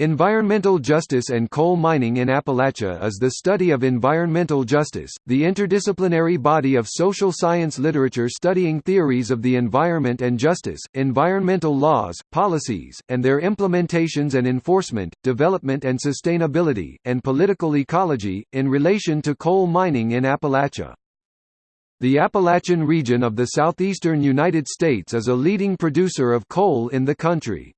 Environmental Justice and Coal Mining in Appalachia is the study of environmental justice, the interdisciplinary body of social science literature studying theories of the environment and justice, environmental laws, policies, and their implementations and enforcement, development and sustainability, and political ecology, in relation to coal mining in Appalachia. The Appalachian region of the southeastern United States is a leading producer of coal in the country.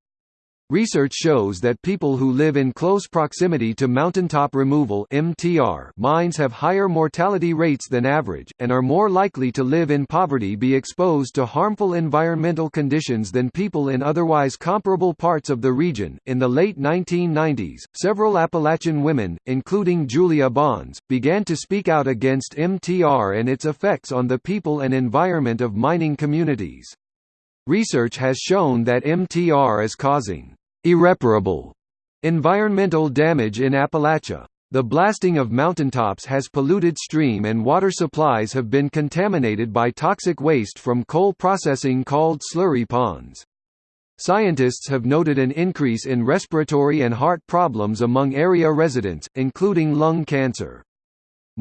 Research shows that people who live in close proximity to mountaintop removal (MTR) mines have higher mortality rates than average and are more likely to live in poverty be exposed to harmful environmental conditions than people in otherwise comparable parts of the region. In the late 1990s, several Appalachian women, including Julia Bonds, began to speak out against MTR and its effects on the people and environment of mining communities. Research has shown that MTR is causing irreparable environmental damage in Appalachia. The blasting of mountaintops has polluted stream and water supplies have been contaminated by toxic waste from coal processing called slurry ponds. Scientists have noted an increase in respiratory and heart problems among area residents, including lung cancer.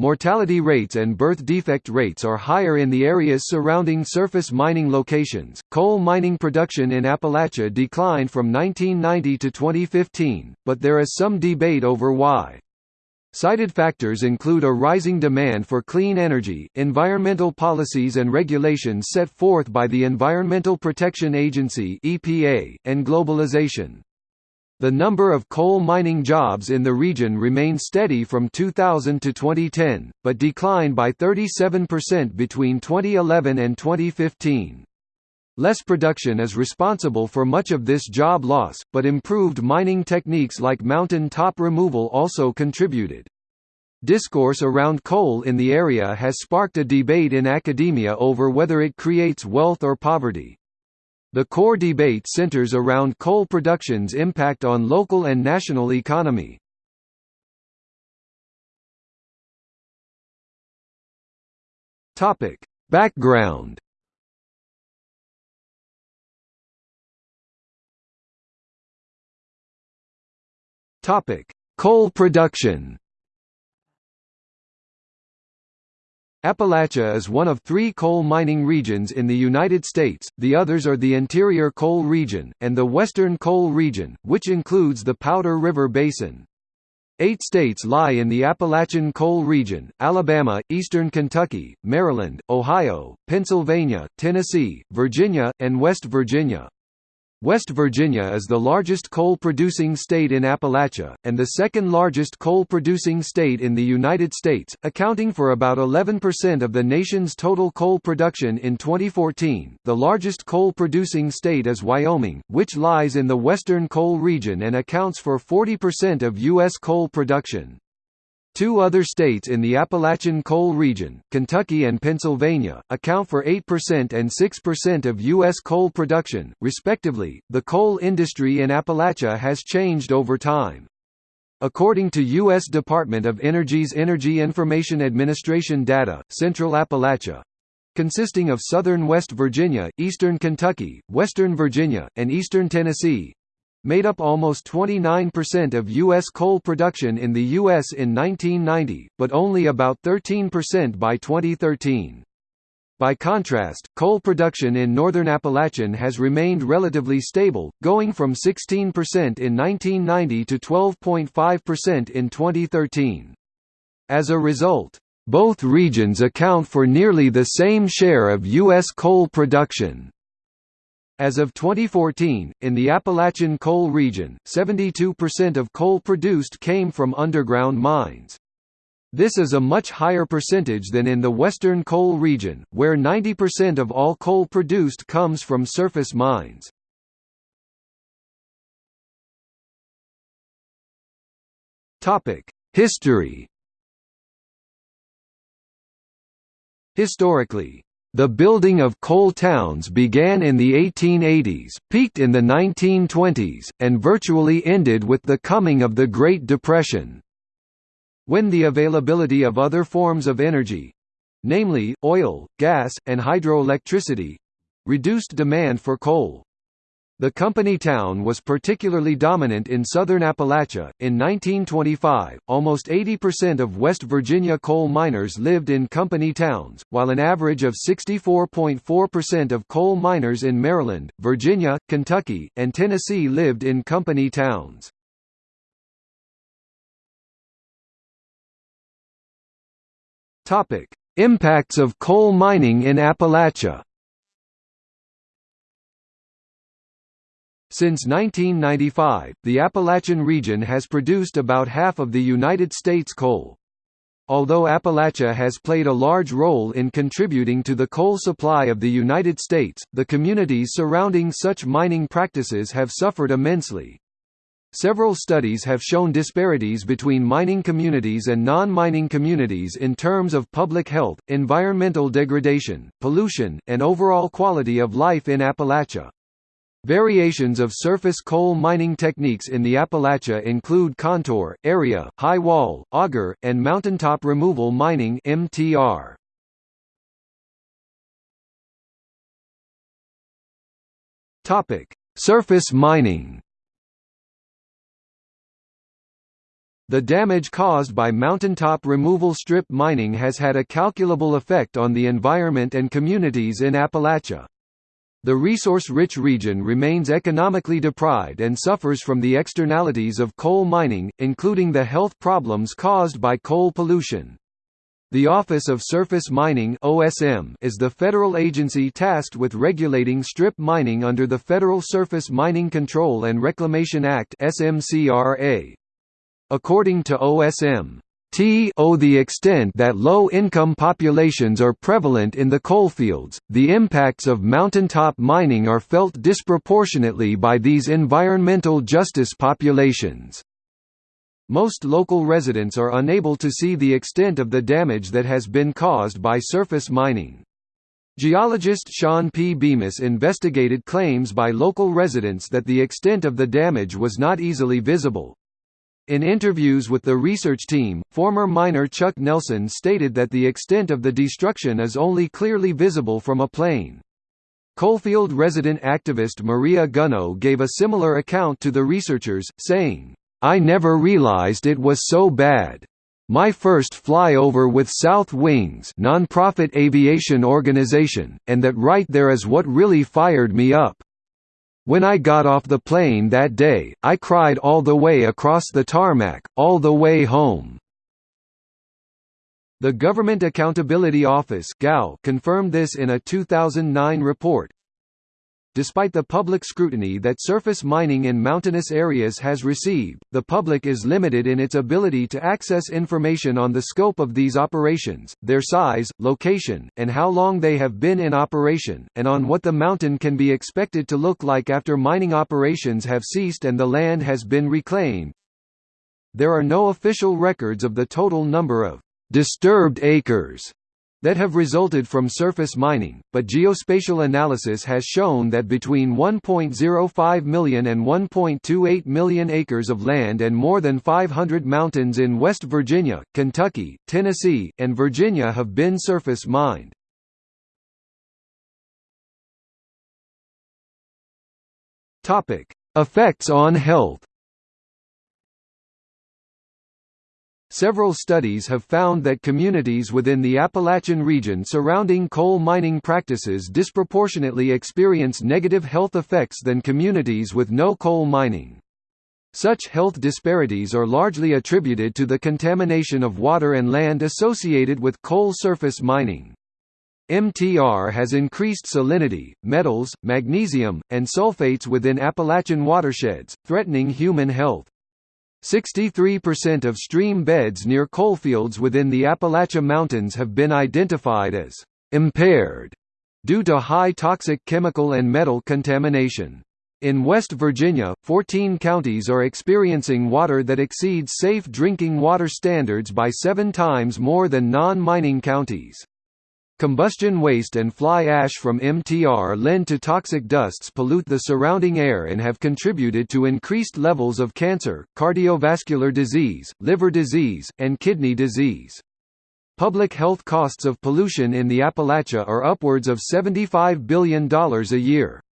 Mortality rates and birth defect rates are higher in the areas surrounding surface mining locations. Coal mining production in Appalachia declined from 1990 to 2015, but there is some debate over why. Cited factors include a rising demand for clean energy, environmental policies and regulations set forth by the Environmental Protection Agency (EPA), and globalization. The number of coal mining jobs in the region remained steady from 2000 to 2010, but declined by 37% between 2011 and 2015. Less production is responsible for much of this job loss, but improved mining techniques like mountain top removal also contributed. Discourse around coal in the area has sparked a debate in academia over whether it creates wealth or poverty. The core debate centers around coal production's impact on local and national economy. Topic: Background. Topic: Coal production. Appalachia is one of three coal mining regions in the United States, the others are the Interior Coal Region, and the Western Coal Region, which includes the Powder River Basin. Eight states lie in the Appalachian Coal Region, Alabama, eastern Kentucky, Maryland, Ohio, Pennsylvania, Tennessee, Virginia, and West Virginia. West Virginia is the largest coal-producing state in Appalachia, and the second-largest coal-producing state in the United States, accounting for about 11% of the nation's total coal production in 2014. The largest coal-producing state is Wyoming, which lies in the western coal region and accounts for 40% of U.S. coal production. Two other states in the Appalachian coal region, Kentucky and Pennsylvania, account for 8% and 6% of U.S. coal production, respectively. The coal industry in Appalachia has changed over time. According to U.S. Department of Energy's Energy Information Administration data, Central Appalachia consisting of southern West Virginia, eastern Kentucky, western Virginia, and eastern Tennessee, made up almost 29% of U.S. coal production in the U.S. in 1990, but only about 13% by 2013. By contrast, coal production in northern Appalachian has remained relatively stable, going from 16% in 1990 to 12.5% in 2013. As a result, both regions account for nearly the same share of U.S. coal production. As of 2014, in the Appalachian coal region, 72% of coal produced came from underground mines. This is a much higher percentage than in the western coal region, where 90% of all coal produced comes from surface mines. History Historically, the building of coal towns began in the 1880s, peaked in the 1920s, and virtually ended with the coming of the Great Depression. When the availability of other forms of energy—namely, oil, gas, and hydroelectricity—reduced demand for coal. The company town was particularly dominant in southern Appalachia. In 1925, almost 80% of West Virginia coal miners lived in company towns, while an average of 64.4% of coal miners in Maryland, Virginia, Kentucky, and Tennessee lived in company towns. Topic: Impacts of coal mining in Appalachia. Since 1995, the Appalachian region has produced about half of the United States coal. Although Appalachia has played a large role in contributing to the coal supply of the United States, the communities surrounding such mining practices have suffered immensely. Several studies have shown disparities between mining communities and non-mining communities in terms of public health, environmental degradation, pollution, and overall quality of life in Appalachia. Variations of surface coal mining techniques in the Appalachia include contour, area, high wall, auger, and mountaintop removal mining (MTR). Topic: Surface mining. The damage caused by mountaintop removal strip mining has had a calculable effect on the environment and communities in Appalachia. The resource-rich region remains economically deprived and suffers from the externalities of coal mining, including the health problems caused by coal pollution. The Office of Surface Mining (OSM) is the federal agency tasked with regulating strip mining under the Federal Surface Mining Control and Reclamation Act (SMCRA). According to OSM, T o the extent that low-income populations are prevalent in the coalfields, the impacts of mountaintop mining are felt disproportionately by these environmental justice populations. Most local residents are unable to see the extent of the damage that has been caused by surface mining. Geologist Sean P. Bemis investigated claims by local residents that the extent of the damage was not easily visible, in interviews with the research team, former miner Chuck Nelson stated that the extent of the destruction is only clearly visible from a plane. Coalfield resident activist Maria Gunnoe gave a similar account to the researchers, saying, I never realized it was so bad. My first flyover with South Wings nonprofit aviation organization, and that right there is what really fired me up. When I got off the plane that day, I cried all the way across the tarmac, all the way home. The Government Accountability Office confirmed this in a 2009 report, Despite the public scrutiny that surface mining in mountainous areas has received, the public is limited in its ability to access information on the scope of these operations, their size, location, and how long they have been in operation, and on what the mountain can be expected to look like after mining operations have ceased and the land has been reclaimed. There are no official records of the total number of disturbed acres that have resulted from surface mining, but geospatial analysis has shown that between 1.05 million and 1.28 million acres of land and more than 500 mountains in West Virginia, Kentucky, Tennessee, and Virginia have been surface mined. Effects on health Several studies have found that communities within the Appalachian region surrounding coal mining practices disproportionately experience negative health effects than communities with no coal mining. Such health disparities are largely attributed to the contamination of water and land associated with coal surface mining. MTR has increased salinity, metals, magnesium, and sulfates within Appalachian watersheds, threatening human health. 63% of stream beds near coalfields within the Appalachia Mountains have been identified as impaired due to high toxic chemical and metal contamination. In West Virginia, 14 counties are experiencing water that exceeds safe drinking water standards by seven times more than non-mining counties. Combustion waste and fly ash from MTR lend to toxic dusts pollute the surrounding air and have contributed to increased levels of cancer, cardiovascular disease, liver disease, and kidney disease. Public health costs of pollution in the Appalachia are upwards of $75 billion a year.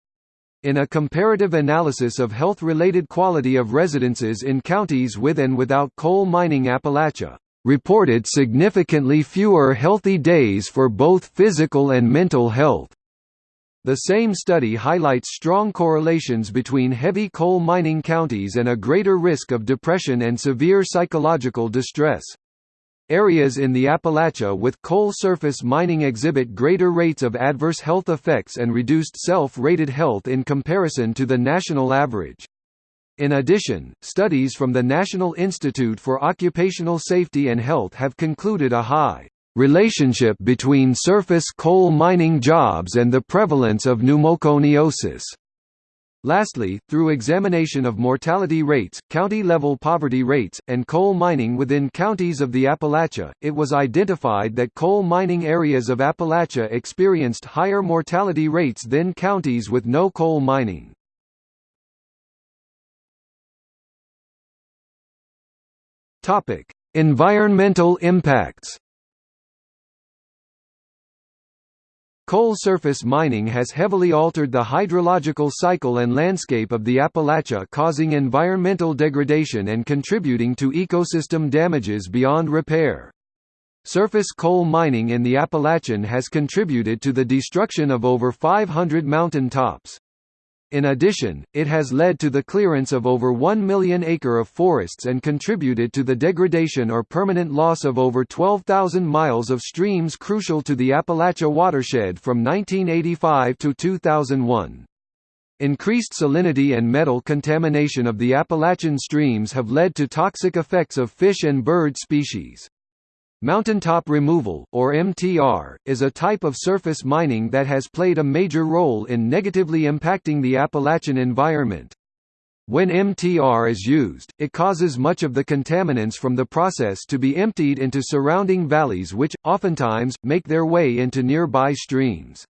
In a comparative analysis of health-related quality of residences in counties with and without coal mining Appalachia reported significantly fewer healthy days for both physical and mental health. The same study highlights strong correlations between heavy coal mining counties and a greater risk of depression and severe psychological distress. Areas in the Appalachia with coal surface mining exhibit greater rates of adverse health effects and reduced self-rated health in comparison to the national average. In addition, studies from the National Institute for Occupational Safety and Health have concluded a high relationship between surface coal mining jobs and the prevalence of pneumoconiosis. Lastly, through examination of mortality rates, county-level poverty rates, and coal mining within counties of the Appalachia, it was identified that coal mining areas of Appalachia experienced higher mortality rates than counties with no coal mining. Environmental impacts Coal surface mining has heavily altered the hydrological cycle and landscape of the Appalachia causing environmental degradation and contributing to ecosystem damages beyond repair. Surface coal mining in the Appalachian has contributed to the destruction of over 500 mountain tops. In addition, it has led to the clearance of over 1 million acre of forests and contributed to the degradation or permanent loss of over 12,000 miles of streams crucial to the Appalachia watershed from 1985 to 2001. Increased salinity and metal contamination of the Appalachian streams have led to toxic effects of fish and bird species. Mountaintop removal, or MTR, is a type of surface mining that has played a major role in negatively impacting the Appalachian environment. When MTR is used, it causes much of the contaminants from the process to be emptied into surrounding valleys which, oftentimes, make their way into nearby streams.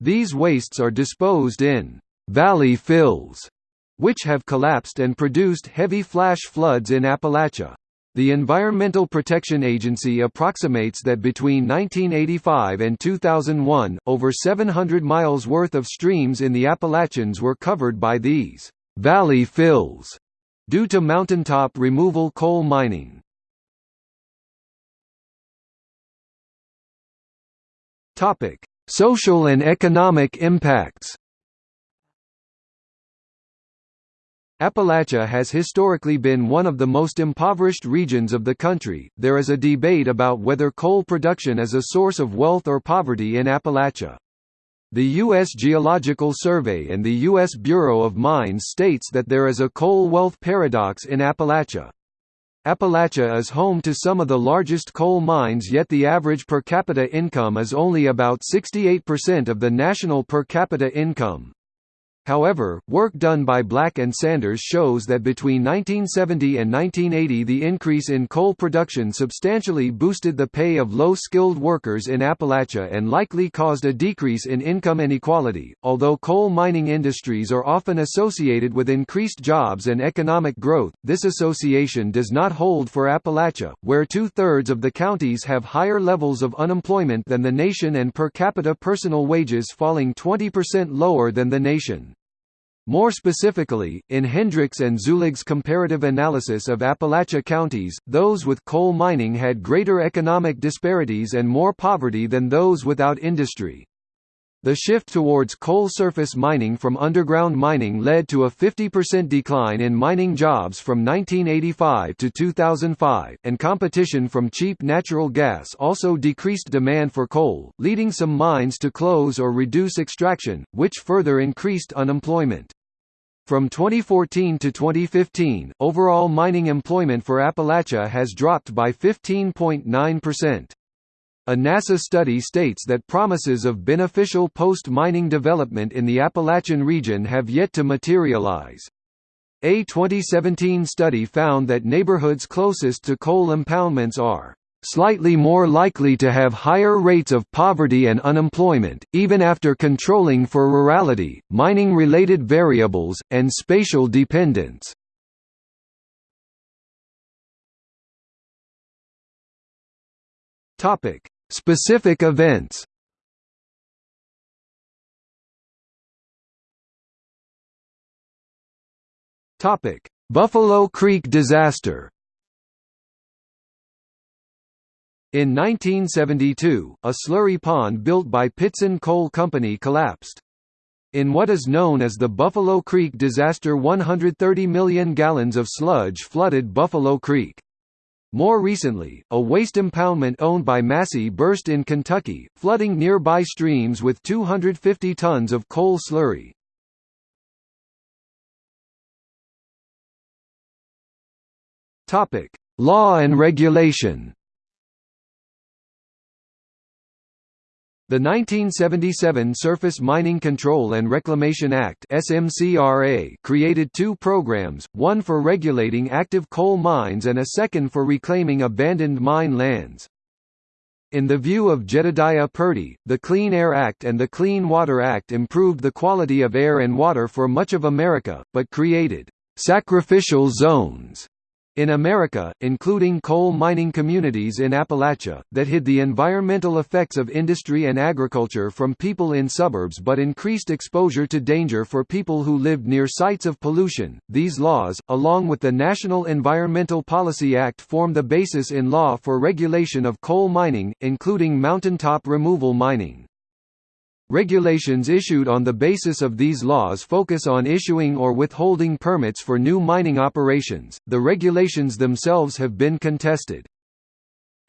These wastes are disposed in «valley fills», which have collapsed and produced heavy flash floods in Appalachia. The Environmental Protection Agency approximates that between 1985 and 2001, over 700 miles worth of streams in the Appalachians were covered by these valley fills due to mountaintop removal coal mining. Topic: Social and economic impacts. Appalachia has historically been one of the most impoverished regions of the country. There is a debate about whether coal production is a source of wealth or poverty in Appalachia. The U.S. Geological Survey and the U.S. Bureau of Mines states that there is a coal wealth paradox in Appalachia. Appalachia is home to some of the largest coal mines yet the average per capita income is only about 68% of the national per capita income. However, work done by Black and Sanders shows that between 1970 and 1980 the increase in coal production substantially boosted the pay of low-skilled workers in Appalachia and likely caused a decrease in income inequality. Although coal mining industries are often associated with increased jobs and economic growth, this association does not hold for Appalachia, where two-thirds of the counties have higher levels of unemployment than the nation and per capita personal wages falling 20% lower than the nation. More specifically, in Hendryx and Zullig's comparative analysis of Appalachia counties, those with coal mining had greater economic disparities and more poverty than those without industry. The shift towards coal surface mining from underground mining led to a 50% decline in mining jobs from 1985 to 2005, and competition from cheap natural gas also decreased demand for coal, leading some mines to close or reduce extraction, which further increased unemployment. From 2014 to 2015, overall mining employment for Appalachia has dropped by 15.9%. A NASA study states that promises of beneficial post-mining development in the Appalachian region have yet to materialize. A 2017 study found that neighborhoods closest to coal impoundments are slightly more likely to have higher rates of poverty and unemployment, even after controlling for rurality, mining-related variables, and spatial dependence. Specific events Buffalo Creek disaster. In 1972, a slurry pond built by Pittston Coal Company collapsed. In what is known as the Buffalo Creek disaster 130 million gallons of sludge flooded Buffalo Creek. More recently, a waste impoundment owned by Massey burst in Kentucky, flooding nearby streams with 250 tons of coal slurry. Law and regulation The 1977 Surface Mining Control and Reclamation Act SMCRA created two programs, one for regulating active coal mines and a second for reclaiming abandoned mine lands. In the view of Jedediah Purdy, the Clean Air Act and the Clean Water Act improved the quality of air and water for much of America, but created «sacrificial zones» in America, including coal mining communities in Appalachia, that hid the environmental effects of industry and agriculture from people in suburbs but increased exposure to danger for people who lived near sites of pollution. These laws, along with the National Environmental Policy Act, form the basis in law for regulation of coal mining, including mountaintop removal mining. Regulations issued on the basis of these laws focus on issuing or withholding permits for new mining operations. The regulations themselves have been contested.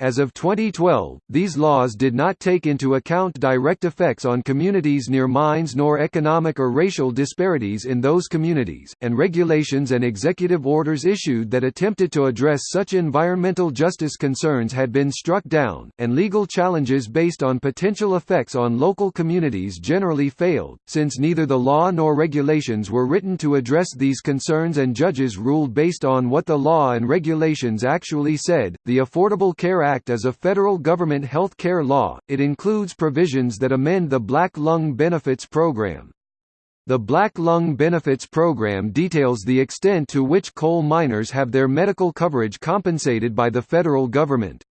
As of 2012, these laws did not take into account direct effects on communities near mines nor economic or racial disparities in those communities, and regulations and executive orders issued that attempted to address such environmental justice concerns had been struck down, and legal challenges based on potential effects on local communities generally failed, since neither the law nor regulations were written to address these concerns and judges ruled based on what the law and regulations actually said. The Affordable Care Act is a federal government health care law, it includes provisions that amend the Black Lung Benefits Program. The Black Lung Benefits Program details the extent to which coal miners have their medical coverage compensated by the federal government.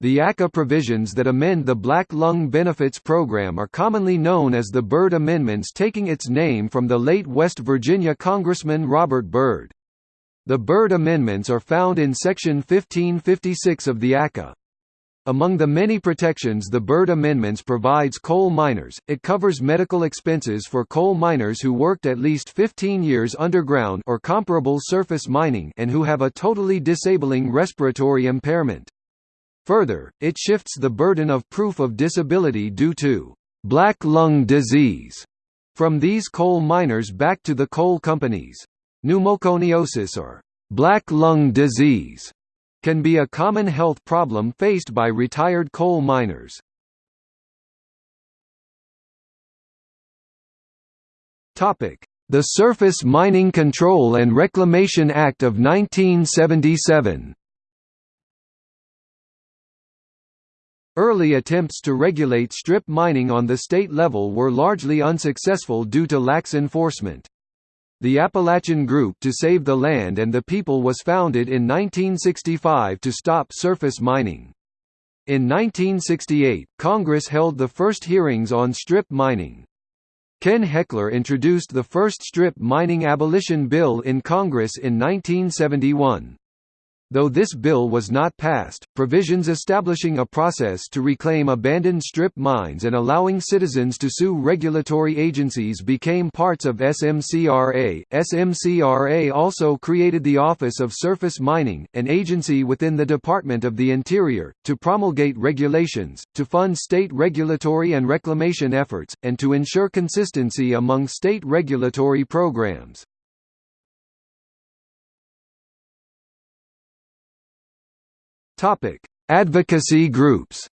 The ACA provisions that amend the Black Lung Benefits Program are commonly known as the Byrd Amendments taking its name from the late West Virginia Congressman Robert Byrd. The Byrd Amendments are found in Section 1556 of the ACA. Among the many protections the Byrd Amendments provides coal miners, it covers medical expenses for coal miners who worked at least 15 years underground or comparable surface mining and who have a totally disabling respiratory impairment. Further, it shifts the burden of proof of disability due to black lung disease from these coal miners back to the coal companies. Pneumoconiosis or black lung disease can be a common health problem faced by retired coal miners. The Surface Mining Control and Reclamation Act of 1977 Early attempts to regulate strip mining on the state level were largely unsuccessful due to lax enforcement. The Appalachian Group to Save the Land and the People was founded in 1965 to stop surface mining. In 1968, Congress held the first hearings on strip mining. Ken Hechler introduced the first strip mining abolition bill in Congress in 1971. Though this bill was not passed, provisions establishing a process to reclaim abandoned strip mines and allowing citizens to sue regulatory agencies became parts of SMCRA. SMCRA also created the Office of Surface Mining, an agency within the Department of the Interior, to promulgate regulations, to fund state regulatory and reclamation efforts, and to ensure consistency among state regulatory programs. Topic: Advocacy groups.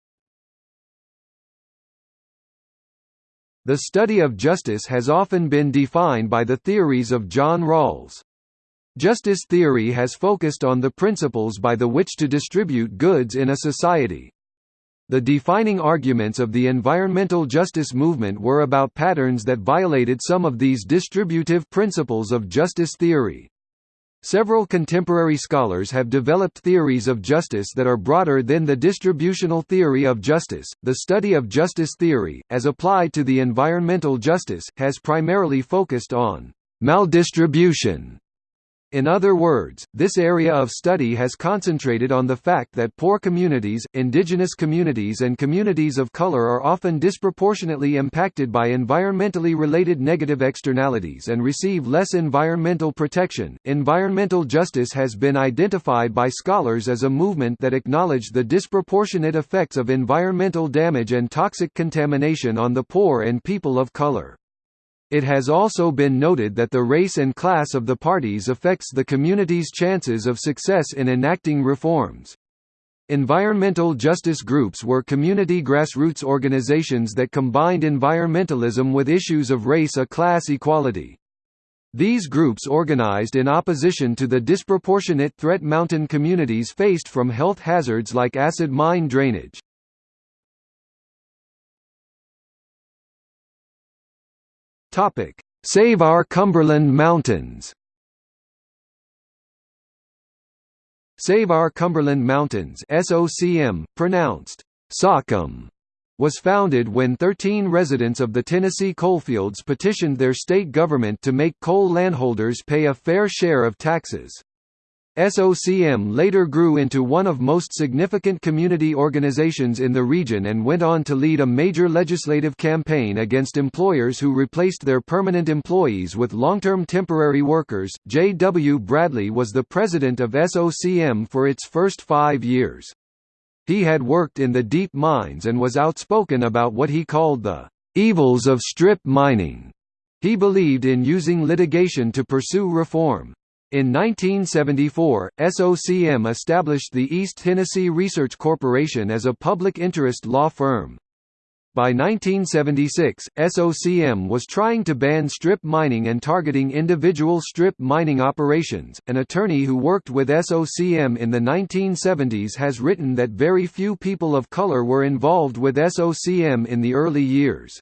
The study of justice has often been defined by the theories of John Rawls. Justice theory has focused on the principles by the which to distribute goods in a society. The defining arguments of the environmental justice movement were about patterns that violated some of these distributive principles of justice theory. Several contemporary scholars have developed theories of justice that are broader than the distributional theory of justice. The study of justice theory, as applied to the environmental justice, has primarily focused on maldistribution In other words, this area of study has concentrated on the fact that poor communities, indigenous communities and communities of color are often disproportionately impacted by environmentally related negative externalities and receive less environmental protection. Environmental justice has been identified by scholars as a movement that acknowledged the disproportionate effects of environmental damage and toxic contamination on the poor and people of color. It has also been noted that the race and class of the parties affects the community's chances of success in enacting reforms. Environmental justice groups were community grassroots organizations that combined environmentalism with issues of race a class equality. These groups organized in opposition to the disproportionate threat mountain communities faced from health hazards like acid mine drainage. Topic: Save Our Cumberland Mountains. Save Our Cumberland Mountains SOCM, pronounced SOCM, was founded when 13 residents of the Tennessee coalfields petitioned their state government to make coal landholders pay a fair share of taxes. SOCM later grew into one of most significant community organizations in the region and went on to lead a major legislative campaign against employers who replaced their permanent employees with long-term temporary workers. J. W. Bradley was the president of SOCM for its first five years. He had worked in the deep mines and was outspoken about what he called the evils of strip mining. He believed in using litigation to pursue reform. In 1974, SOCM established the East Tennessee Research Corporation as a public interest law firm. By 1976, SOCM was trying to ban strip mining and targeting individual strip mining operations. An attorney who worked with SOCM in the 1970s has written that very few people of color were involved with SOCM in the early years.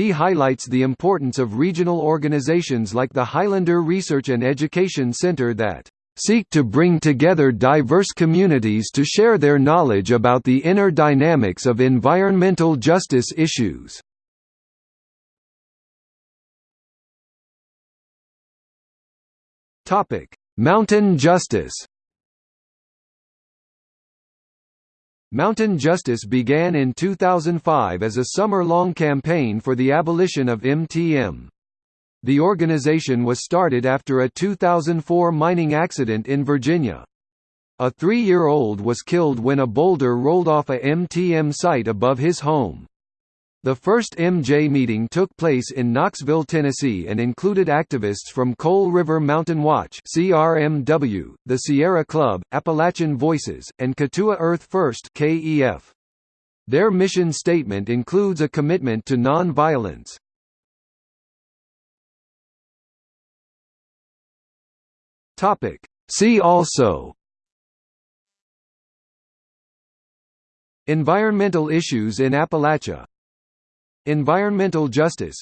He highlights the importance of regional organizations like the Highlander Research and Education Center that seek to bring together diverse communities to share their knowledge about the inner dynamics of environmental justice issues. Mountain justice Mountain Justice began in 2005 as a summer-long campaign for the abolition of MTM. The organization was started after a 2004 mining accident in Virginia. A three-year-old was killed when a boulder rolled off a MTM site above his home. The first MJ meeting took place in Knoxville, Tennessee and included activists from Coal River Mountain Watch CRMW, the Sierra Club, Appalachian Voices, and Katuah Earth First KEF. Their mission statement includes a commitment to non-violence. See also Environmental issues in Appalachia Environmental justice.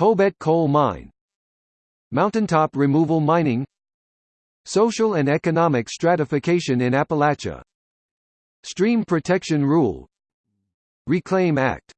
Hobet coal mine. Mountaintop removal mining. Social and economic stratification in Appalachia. Stream Protection Rule. Reclaim Act